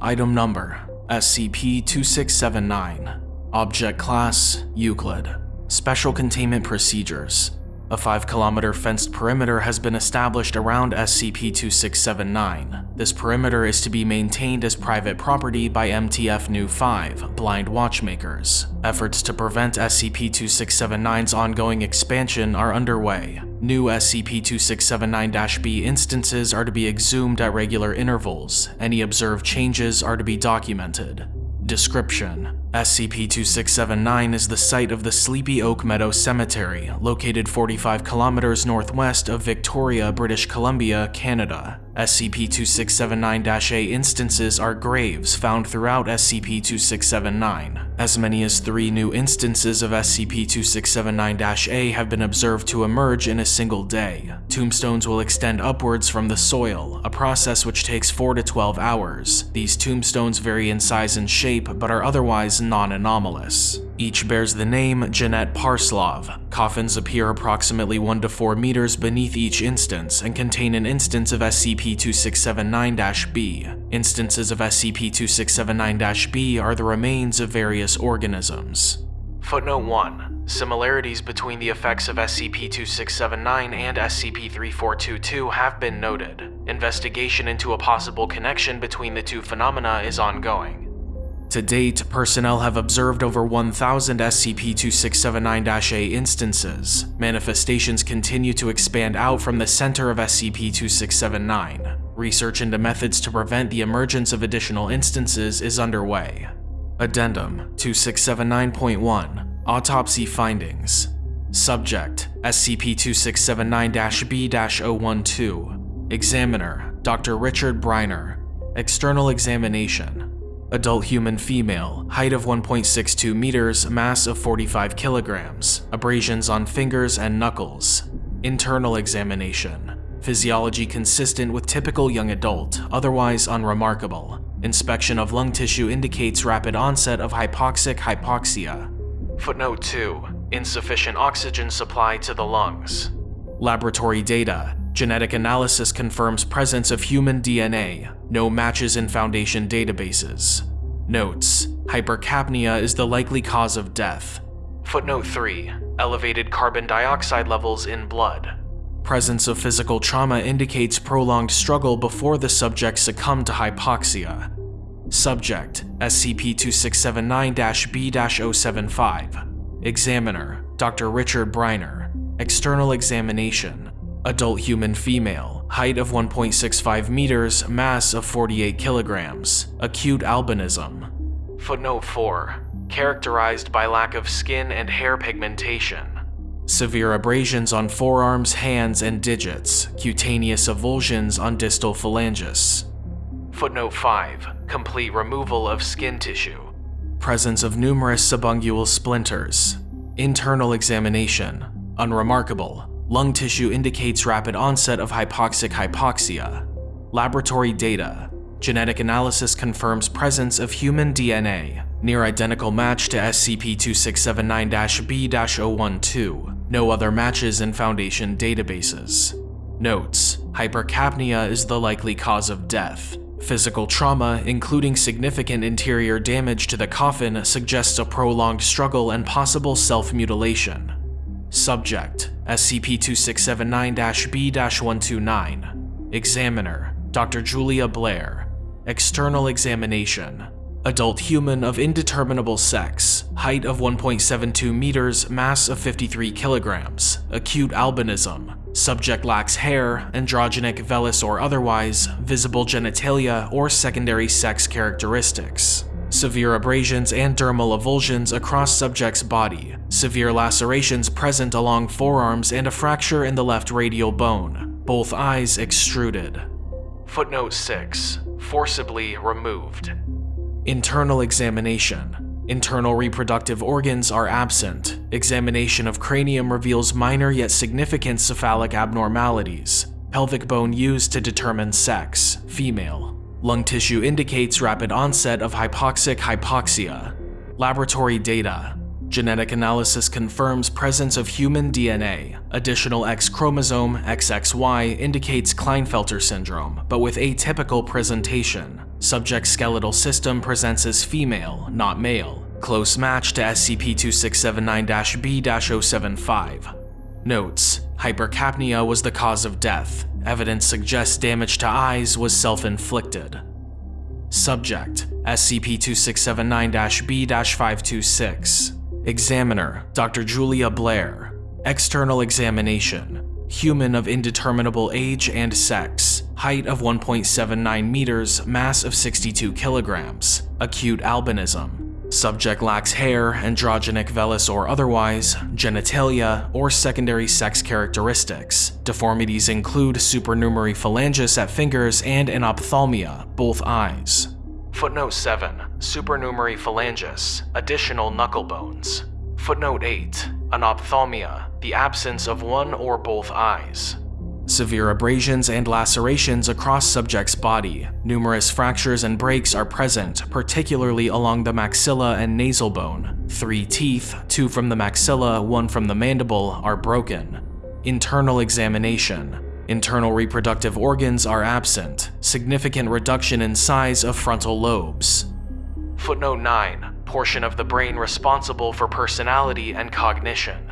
Item number SCP-2679 Object Class Euclid. Special Containment Procedures A 5 kilometer fenced perimeter has been established around SCP-2679. This perimeter is to be maintained as private property by MTF Nu 5, Blind Watchmakers. Efforts to prevent SCP-2679's ongoing expansion are underway. New SCP-2679-B instances are to be exhumed at regular intervals. Any observed changes are to be documented. Description: SCP-2679 is the site of the Sleepy Oak Meadow Cemetery, located 45 kilometers northwest of Victoria, British Columbia, Canada. SCP-2679-A instances are graves found throughout SCP-2679. As many as three new instances of SCP-2679-A have been observed to emerge in a single day. Tombstones will extend upwards from the soil, a process which takes 4 to 12 hours. These tombstones vary in size and shape, but are otherwise non-anomalous. Each bears the name Jeanette Parslov. Coffins appear approximately 1 to 4 meters beneath each instance and contain an instance of SCP-2679-B. Instances of SCP-2679-B are the remains of various organisms. Footnote 1. Similarities between the effects of SCP-2679 and SCP-3422 have been noted. Investigation into a possible connection between the two phenomena is ongoing. To date, personnel have observed over 1,000 SCP-2679-A instances. Manifestations continue to expand out from the center of SCP-2679. Research into methods to prevent the emergence of additional instances is underway. Addendum 2679.1 Autopsy Findings Subject SCP-2679-B-012 Examiner Dr. Richard Briner External Examination Adult human female, height of 1.62 meters, mass of 45 kilograms, abrasions on fingers and knuckles. Internal examination. Physiology consistent with typical young adult, otherwise unremarkable. Inspection of lung tissue indicates rapid onset of hypoxic hypoxia. Footnote 2. Insufficient oxygen supply to the lungs. Laboratory data. Genetic analysis confirms presence of human DNA, no matches in Foundation databases. Notes: Hypercapnia is the likely cause of death. Footnote 3. Elevated carbon dioxide levels in blood. Presence of physical trauma indicates prolonged struggle before the subject succumbed to hypoxia. Subject: SCP-2679-B-075 Examiner: Dr. Richard Briner External examination Adult human female, height of 1.65 meters, mass of 48 kilograms, acute albinism. Footnote 4. Characterized by lack of skin and hair pigmentation. Severe abrasions on forearms, hands, and digits, cutaneous avulsions on distal phalanges. Footnote 5. Complete removal of skin tissue. Presence of numerous subungual splinters. Internal examination. Unremarkable. Lung tissue indicates rapid onset of hypoxic hypoxia. Laboratory data. Genetic analysis confirms presence of human DNA, near identical match to SCP-2679-B-012. No other matches in Foundation databases. Notes: Hypercapnia is the likely cause of death. Physical trauma, including significant interior damage to the coffin, suggests a prolonged struggle and possible self-mutilation. Subject: SCP-2679-B-129 Examiner: Dr. Julia Blair. External examination. Adult human of indeterminable sex, height of 1.72 meters, mass of 53 kilograms, acute albinism, subject lacks hair, androgenic, vellus or otherwise, visible genitalia, or secondary sex characteristics. Severe abrasions and dermal avulsions across subject's body, severe lacerations present along forearms and a fracture in the left radial bone, both eyes extruded. Footnote 6. Forcibly removed. Internal examination. Internal reproductive organs are absent. Examination of cranium reveals minor yet significant cephalic abnormalities. Pelvic bone used to determine sex, female. Lung tissue indicates rapid onset of hypoxic hypoxia. Laboratory data. Genetic analysis confirms presence of human DNA. Additional X chromosome, XXY, indicates Klinefelter syndrome, but with atypical presentation. Subject's skeletal system presents as female, not male. Close match to SCP-2679-B-075. Notes: Hypercapnia was the cause of death. Evidence suggests damage to eyes was self-inflicted. Subject: SCP-2679-B-526 Examiner: Dr. Julia Blair External examination Human of indeterminable age and sex, height of 1.79 meters, mass of 62 kilograms, acute albinism, Subject lacks hair, androgenic vellus or otherwise, genitalia, or secondary sex characteristics. Deformities include supernumerary phalanges at fingers and anophthalmia, both eyes. Footnote 7. Supernumerary phalanges, additional knuckle bones. Footnote 8. Anophthalmia, the absence of one or both eyes. Severe abrasions and lacerations across subject's body. Numerous fractures and breaks are present, particularly along the maxilla and nasal bone. Three teeth, two from the maxilla, one from the mandible, are broken. Internal examination. Internal reproductive organs are absent. Significant reduction in size of frontal lobes. Footnote 9. Portion of the brain responsible for personality and cognition.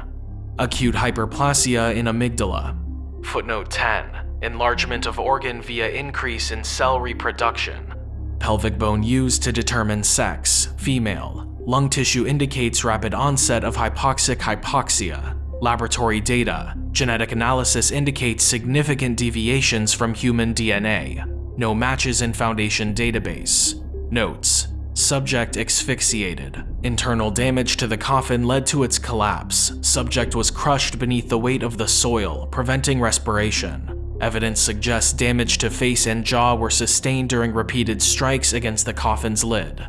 Acute hyperplasia in amygdala. Footnote 10. Enlargement of organ via increase in cell reproduction. Pelvic bone used to determine sex, female. Lung tissue indicates rapid onset of hypoxic hypoxia. Laboratory data. Genetic analysis indicates significant deviations from human DNA. No matches in Foundation database. Notes. Subject asphyxiated. Internal damage to the coffin led to its collapse. Subject was crushed beneath the weight of the soil, preventing respiration. Evidence suggests damage to face and jaw were sustained during repeated strikes against the coffin's lid.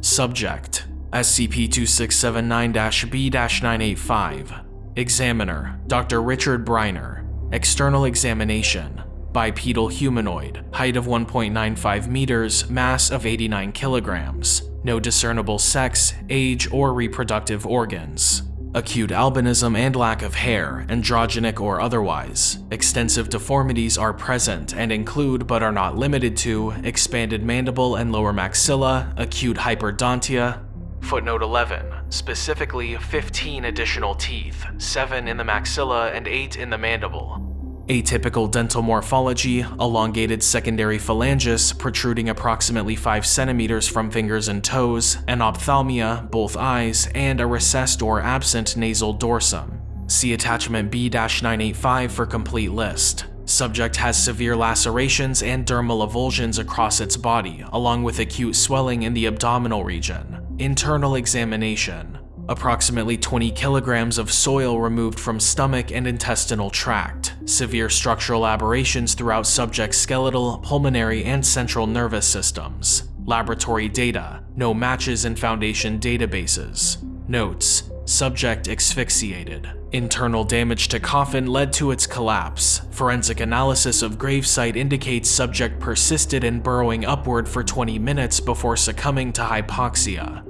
Subject SCP-2679-B-985 Examiner Dr. Richard Briner External examination Bipedal humanoid, height of 1.95 meters, mass of 89 kilograms, no discernible sex, age, or reproductive organs. Acute albinism and lack of hair, androgenic or otherwise. Extensive deformities are present and include but are not limited to expanded mandible and lower maxilla, acute hyperdontia. Footnote 11. Specifically, 15 additional teeth, 7 in the maxilla and 8 in the mandible. Atypical dental morphology, elongated secondary phalanges protruding approximately 5 centimeters from fingers and toes, anophthalmia, both eyes, and a recessed or absent nasal dorsum. See attachment B-985 for complete list. Subject has severe lacerations and dermal avulsions across its body, along with acute swelling in the abdominal region. Internal examination. Approximately 20 kilograms of soil removed from stomach and intestinal tract. Severe structural aberrations throughout subject's skeletal, pulmonary, and central nervous systems. Laboratory data. No matches in Foundation databases. Notes. Subject asphyxiated. Internal damage to coffin led to its collapse. Forensic analysis of gravesite indicates subject persisted in burrowing upward for 20 minutes before succumbing to hypoxia.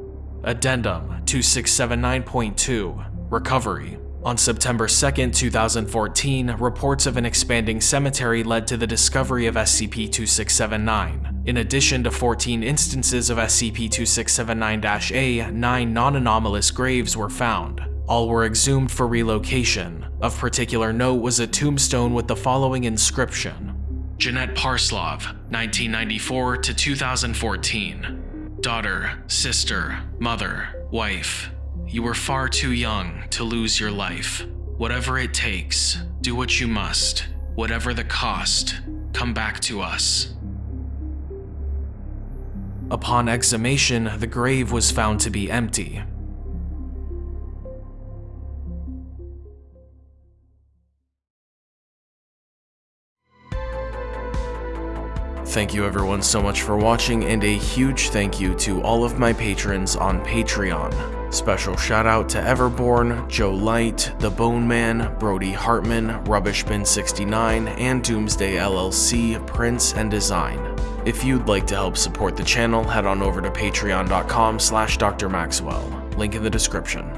Addendum 2679.2 Recovery on September 2, 2014, reports of an expanding cemetery led to the discovery of SCP-2679. In addition to 14 instances of SCP-2679-A, 9 non-anomalous graves were found. All were exhumed for relocation. Of particular note was a tombstone with the following inscription. Jeanette Parslov, 1994 to 2014 daughter, sister, mother, wife. You were far too young to lose your life. Whatever it takes, do what you must. Whatever the cost, come back to us. Upon exhumation, the grave was found to be empty. Thank you everyone so much for watching and a huge thank you to all of my patrons on Patreon. Special shout out to Everborn, Joe Light, The Bone Man, Brody Hartman, Rubbishbin69, and Doomsday LLC, Prince and Design. If you'd like to help support the channel, head on over to patreon.com slash drmaxwell, link in the description.